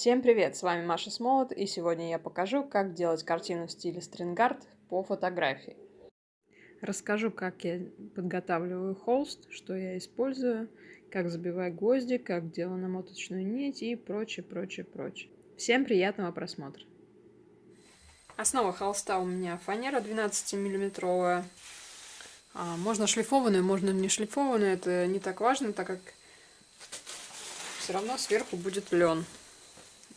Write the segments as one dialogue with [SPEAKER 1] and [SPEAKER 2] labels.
[SPEAKER 1] Всем привет, с вами Маша Смолот, и сегодня я покажу, как делать картину в стиле стрингард по фотографии. Расскажу, как я подготавливаю холст, что я использую, как забиваю гвозди, как делаю намоточную нить и прочее, прочее, прочее. Всем приятного просмотра! Основа холста у меня фанера 12 миллиметровая. А, можно шлифованную, можно не шлифованную, это не так важно, так как все равно сверху будет лен.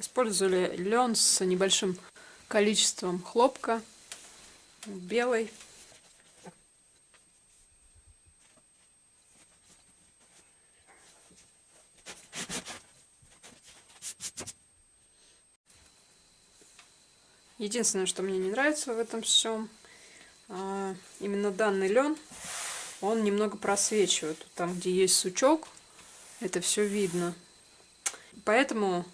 [SPEAKER 1] Использовали лен с небольшим количеством хлопка, белый. Единственное, что мне не нравится в этом всем, а, именно данный лен, он немного просвечивает. Там, где есть сучок, это все видно. Поэтому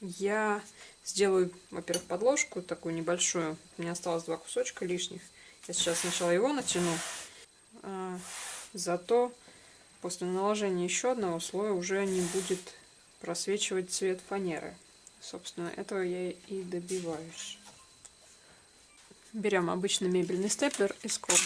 [SPEAKER 1] я сделаю, во-первых, подложку такую небольшую. Меня осталось два кусочка лишних. Я сейчас сначала его натяну. А, зато после наложения еще одного слоя уже не будет просвечивать цвет фанеры. Собственно, этого я и добиваюсь. Берем обычный мебельный степлер и скобы.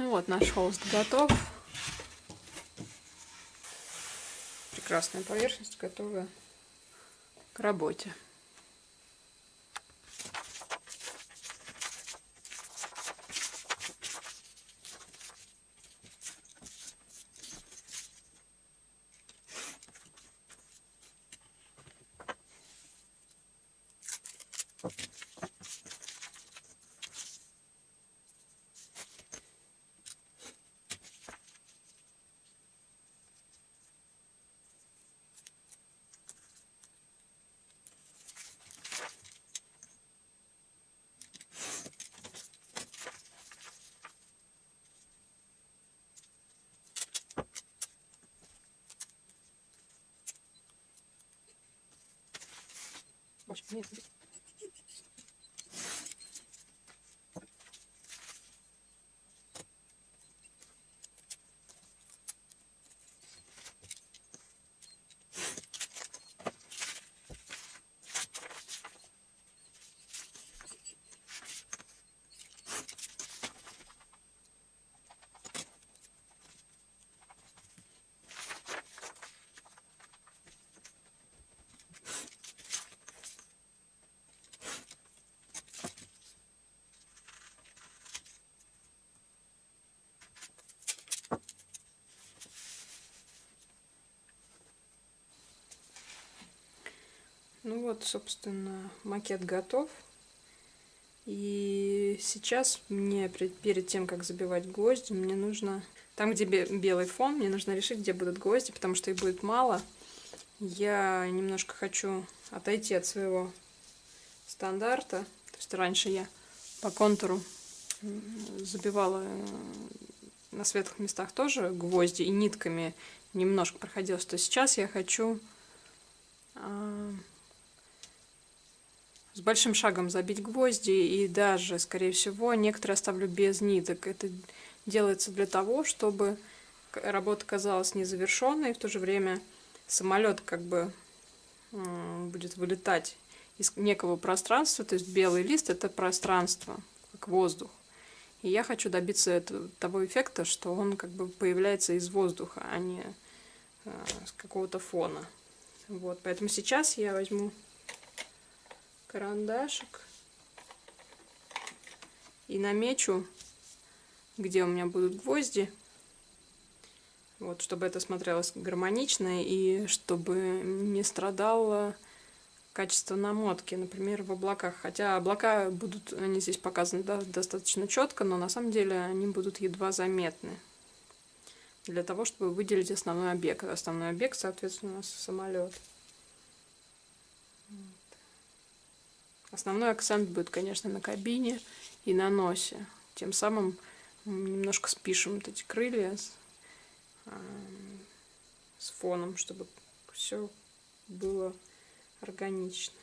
[SPEAKER 1] Ну вот, наш холст готов. Прекрасная поверхность готова к работе. 멋있네. Ну вот, собственно, макет готов. И сейчас мне, перед тем, как забивать гвозди, мне нужно... Там, где белый фон, мне нужно решить, где будут гвозди, потому что их будет мало. Я немножко хочу отойти от своего стандарта. То есть раньше я по контуру забивала э, на светлых местах тоже гвозди и нитками немножко проходилось. То сейчас я хочу а, с большим шагом забить гвозди и даже, скорее всего, некоторые оставлю без ниток. Это делается для того, чтобы работа казалась незавершенной, и в то же время самолет как бы будет вылетать из некого пространства, то есть белый лист это пространство, как воздух. И я хочу добиться этого, того эффекта, что он как бы появляется из воздуха, а не э, с какого-то фона. Вот, поэтому сейчас я возьму карандашик и намечу, где у меня будут гвозди. Вот, чтобы это смотрелось гармонично и чтобы не страдало качество намотки, например, в облаках. Хотя облака будут, они здесь показаны да, достаточно четко, но на самом деле они будут едва заметны. Для того, чтобы выделить основной объект. Основной объект, соответственно, у нас самолет. Основной акцент будет, конечно, на кабине и на носе. Тем самым немножко спишем вот эти крылья с, э, с фоном, чтобы все было органично.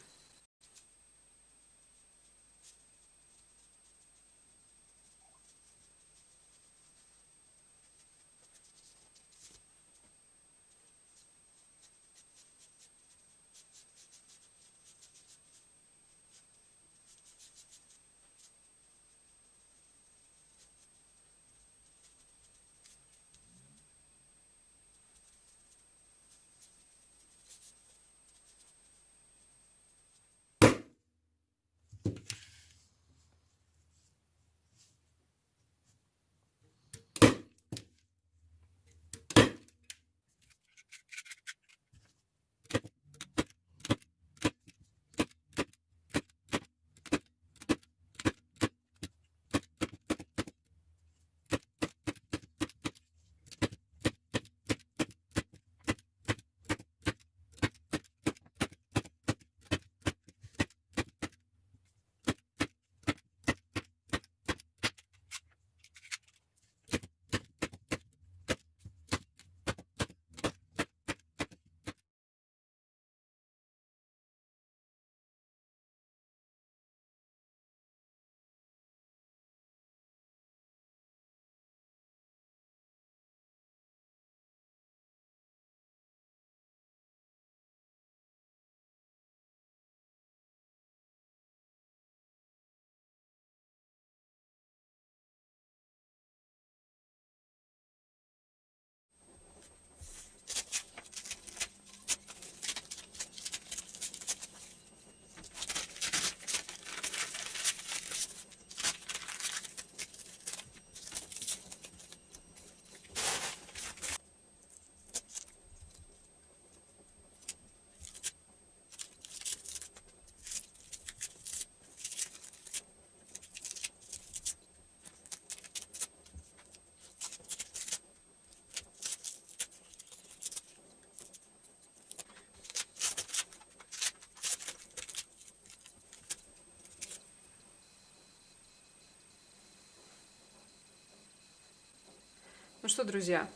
[SPEAKER 1] Ну что, друзья,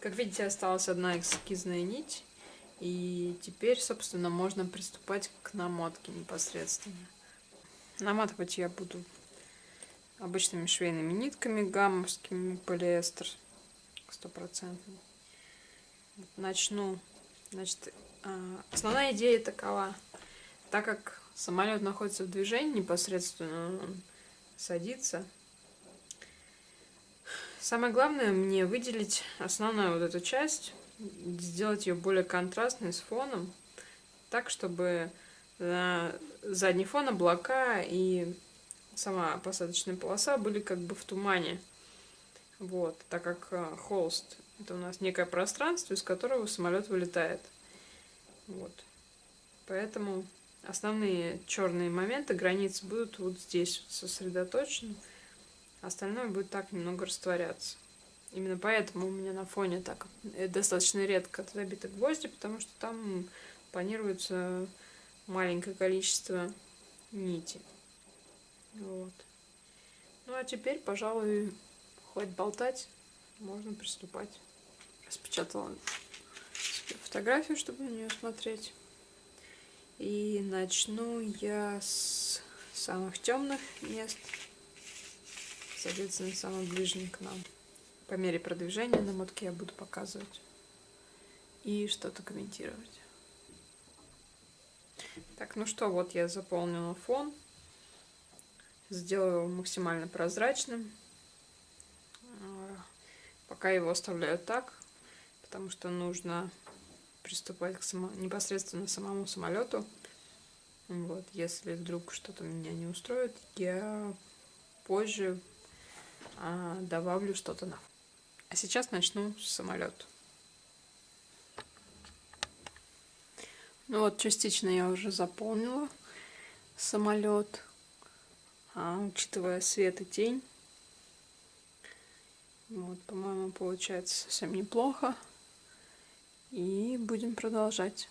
[SPEAKER 1] как видите, осталась одна эскизная нить. И теперь, собственно, можно приступать к намотке непосредственно. Наматывать я буду обычными швейными нитками, гаммовскими, полиэстер, стопроцентный. Начну. Значит, а, основная идея такова. Так как самолет находится в движении непосредственно, он садится, Самое главное мне выделить основную вот эту часть, сделать ее более контрастной с фоном, так, чтобы на задний фон облака и сама посадочная полоса были как бы в тумане. Вот, так как э, холст это у нас некое пространство, из которого самолет вылетает. Вот. Поэтому основные черные моменты, границы будут вот здесь сосредоточены. Остальное будет так немного растворяться. Именно поэтому у меня на фоне так э, достаточно редко забиты гвозди, потому что там планируется маленькое количество нити. Вот. Ну а теперь, пожалуй, хоть болтать, можно приступать. Распечатала фотографию, чтобы на нее смотреть. И начну я с самых темных мест, соответственно, самых ближних к нам. По мере продвижения на мотке я буду показывать и что-то комментировать. Так, ну что, вот я заполнила фон. Сделаю его максимально прозрачным. А, пока его оставляю так, потому что нужно приступать к само... непосредственно самому самолету. Вот, если вдруг что-то меня не устроит, я позже добавлю что-то на. А сейчас начну с самолета. Ну вот, частично я уже заполнила самолет, а, учитывая свет и тень. Вот, по-моему, получается совсем неплохо. И будем продолжать.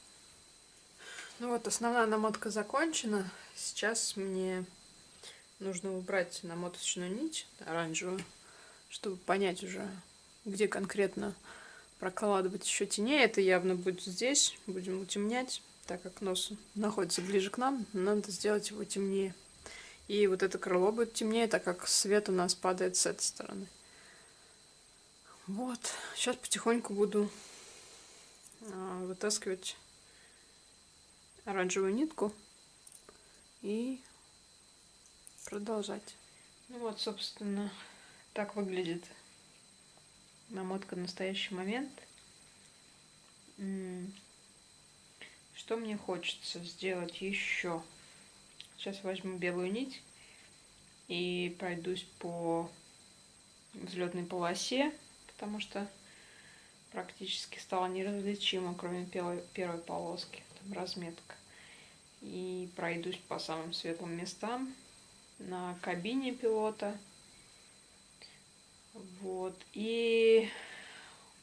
[SPEAKER 1] Ну вот, основная намотка закончена. Сейчас мне нужно убрать намоточную нить оранжевую, чтобы понять уже, где конкретно прокладывать еще теней. Это явно будет здесь. Будем утемнять, так как нос находится ближе к нам. Надо сделать его темнее. И вот это крыло будет темнее, так как свет у нас падает с этой стороны. Вот. Сейчас потихоньку буду а, вытаскивать оранжевую нитку и продолжать. Ну вот, собственно, так выглядит намотка в настоящий момент. Что мне хочется сделать еще? Сейчас возьму белую нить и пройдусь по взлетной полосе потому что практически стало неразличимо, кроме первой, полоски, там разметка. И пройдусь по самым светлым местам на кабине пилота. Вот. И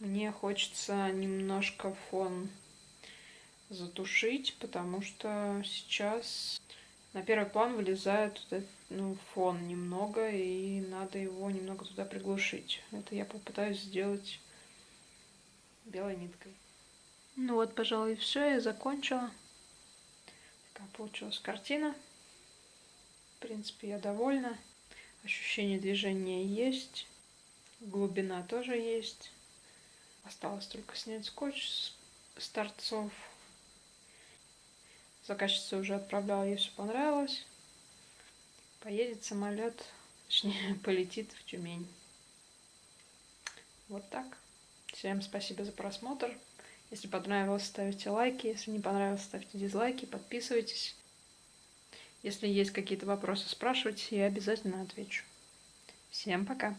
[SPEAKER 1] мне хочется немножко фон затушить, потому что сейчас на первый план вылезает вот этот, ну, фон немного, и надо его немного туда приглушить. Это я попытаюсь сделать белой ниткой. Ну вот, пожалуй, все, я закончила. Такая получилась картина. Принципе, я довольна. Ощущение движения есть. Глубина тоже есть. Осталось только снять скотч с торцов. Заказчица уже отправляла, ей все понравилось. Поедет самолет, точнее, полетит в Тюмень. Вот так. Всем спасибо за просмотр. Если понравилось, ставьте лайки. Если не понравилось, ставьте дизлайки, подписывайтесь. Если есть какие-то вопросы, спрашивайте, я обязательно отвечу. Всем пока!